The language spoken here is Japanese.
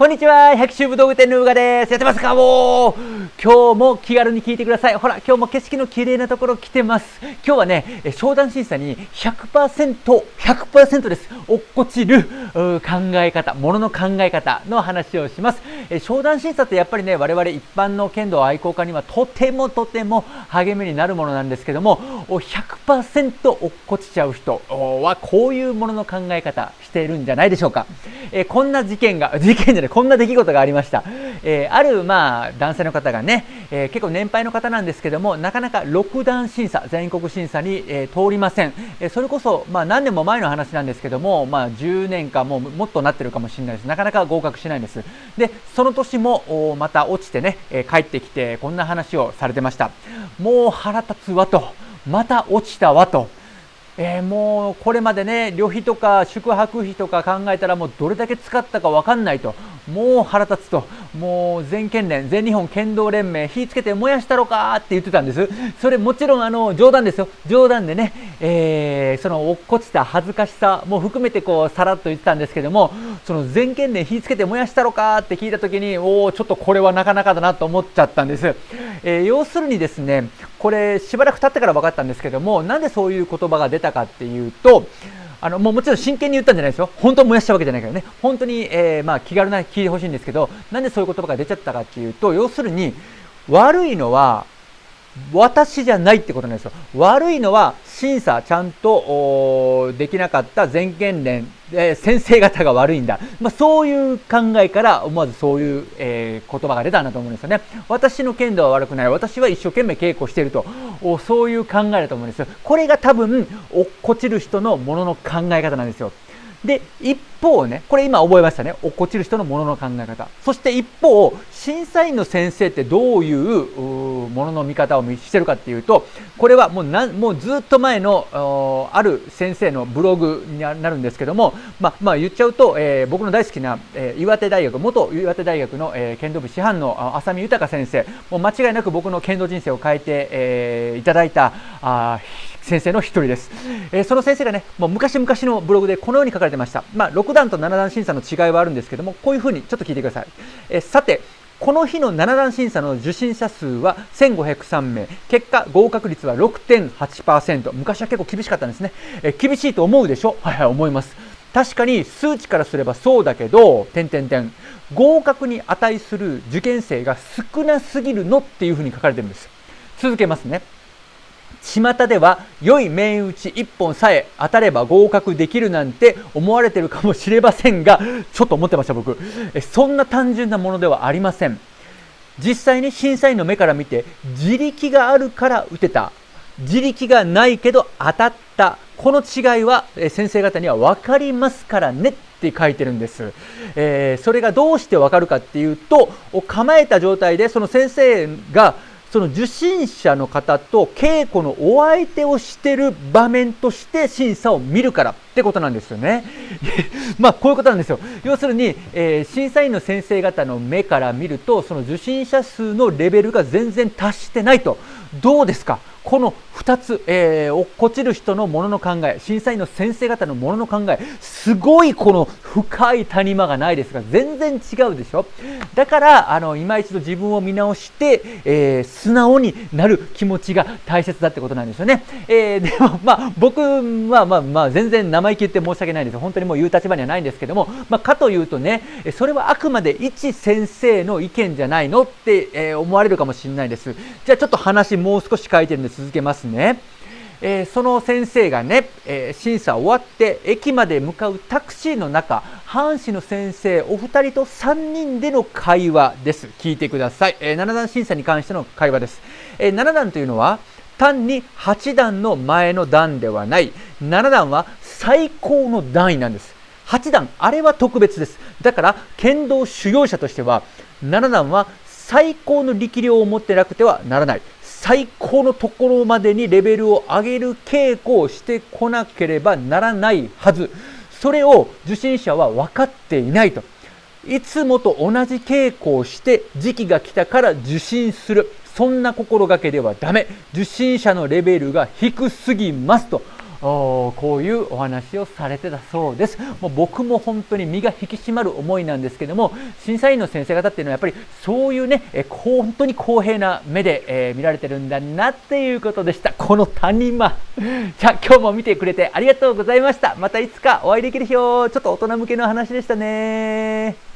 こんにちは百秋武道具店のうがです。やってますかもう？今日も気軽に聞いてください。ほら今日も景色の綺麗なところ来てます。今日はね商談審査に 100%100% 100です。落っこちる考え方ものの考え方の話をします。え商談審査ってやっぱりね我々一般の剣道愛好家にはとてもとても励みになるものなんですけども100%落っこちちゃう人。はこういうものの考え方しているんじゃないでしょうか、えこんな事件が事件じゃないこんな出来事がありました、えー、あるまあ男性の方がね、えー、結構年配の方なんですけどもなかなか6段審査全国審査に、えー、通りません、えそれこそまあ何年も前の話なんですけどもまあ10年かももっとなってるかもしれないです。なかなか合格しないんです。でその年もまた落ちてね、え帰ってきてこんな話をされてました。もう腹立つわと。また落ちたわと。えー、もうこれまでね旅費とか宿泊費とか考えたらもうどれだけ使ったか分かんないと。もう腹立つと。もう全県連全日本剣道連盟火つけて燃やしたろかって言ってたんです。それもちろんあの冗談ですよ。冗談でね、えー、その落っこちた恥ずかしさも含めてこうさらっと言ってたんですけどもその全県連火つけて燃やしたろかって聞いた時におおちょっとこれはなかなかだなと思っちゃったんです、えー、要するにですねこれしばらく経ってから分かったんですけどもなんでそういう言葉が出たかっていうとあのもうもちろん真剣に言ったんじゃないですよ。本当燃やしたわけじゃないからね。本当に、えー、まあ、気軽な聞いてほしいんですけどなんでそういう言葉が出ちゃったかっていうと要するに悪いのは私じゃないってことなんですよ。悪いのは審査ちゃんとできなかった全県連、えー、先生方が悪いんだ。まあ、そういう考えから思わずそういう、えー、言葉が出たんだと思うんですよね。私の剣道は悪くない。私は一生懸命稽古していると。そういう考えだと思うんですよ。これが多分落っこちる人のものの考え方なんですよ。で、一方ね、これ今覚えましたね。落っこちる人のものの考え方。そして一方、審査員の先生ってどういうものの見方をしてるかっていうと、これはもうなもうずっと前のある先生のブログになるんですけども、まあ、まあ、言っちゃうと、えー、僕の大好きな、えー、岩手大学、元岩手大学の、えー、剣道部師範の浅見豊先生、もう間違いなく僕の剣道人生を変えて、えー、いただいたあ先生の一人です、えー、その先生がねもう昔々のブログでこのように書かれてました、まあ、6段と7段審査の違いはあるんですけどもこういうふうにちょっと聞いてください、えー、さてこの日の7段審査の受審者数は1503名。結果合格率は6.8%昔は結構厳しかったんですね、えー、厳しいと思うでしょ？はいはい思います。確かに数値からすればそうだけど点点点。合格に値する受験生が少なすぎるのっていうふうに書かれてるんです。続けますね。巷では良い面打ち1本さえ当たれば合格できるなんて思われてるかもしれませんがちょっと思ってました僕。そんな単純なものではありません。実際に審査員の目から見て自力があるから打てた。自力がないけど当たった。この違いは先生方には分かりますからねって書いてるんです、えー、それがどうして分かるかっていうと構えた状態でその先生がその受信者の方と稽古のお相手をしてる場面として審査を見るからってことなんですよね。まあこういうことなんですよ。要するに、えー、審査員の先生方の目から見るとその受信者数のレベルが全然達してないと。どうですか？この2つ、えー、落っこちる人のものの考え審査員の先生方のものの考えすごいこの深い谷間がないですが全然違うでしょ？だからあの今一度自分を見直して、えー、素直になる気持ちが大切だってことなんですよね、えー、でもまあ僕はまあまあ全然生意気言って申し訳ないです。本当にもう言う立場にはないんですけども、まあ、かというとねそれはあくまで一先生の意見じゃないのって、え思われるかもしれないです。じゃあちょっと話もう少し書いてるんです。続けますね。えー、その先生がね、えー、審査終わって駅まで向かうタクシーの中藩士の先生お二人と3人での会話です。聞いてください、えー、7段審査に関しての会話です、えー、7段というのは単に8段の前の段ではない。7段は最高の段位なんです。8段あれは特別です。だから剣道修行者としては7段は最高の力量を持ってなくてはならない。最高のところまでにレベルを上げる稽古をしてこなければならないはず。それを受信者は分かっていないと。いつもと同じ稽古をして時期が来たから受信する。そんな心がけではダメ。受信者のレベルが低すぎますと。こういうお話をされてたそうです。もう僕も本当に身が引き締まる思いなんですけども審査員の先生方っていうのはやっぱりそういうねえ本当に公平な目で、えー、見られてるんだなっていうことでした。この谷間。じゃあ今日も見てくれてありがとうございました。またいつかお会いできる日を。ちょっと大人向けの話でしたね。